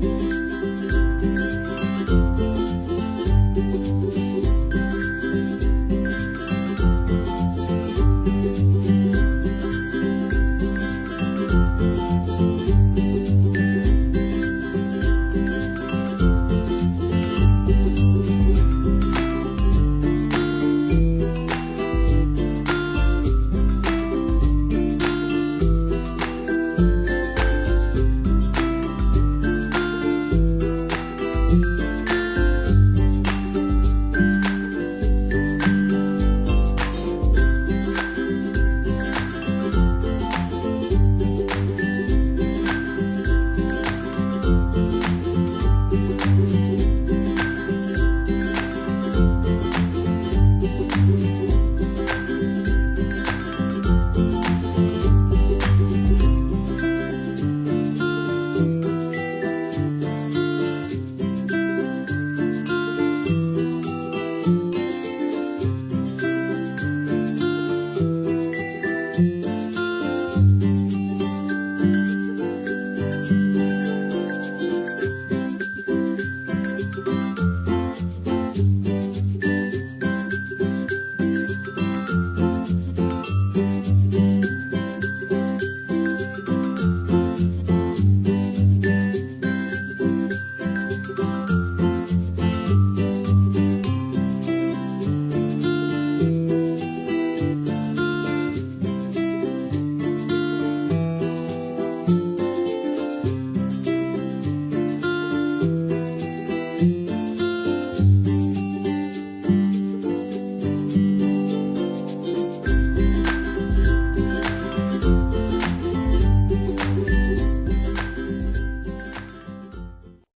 Bye.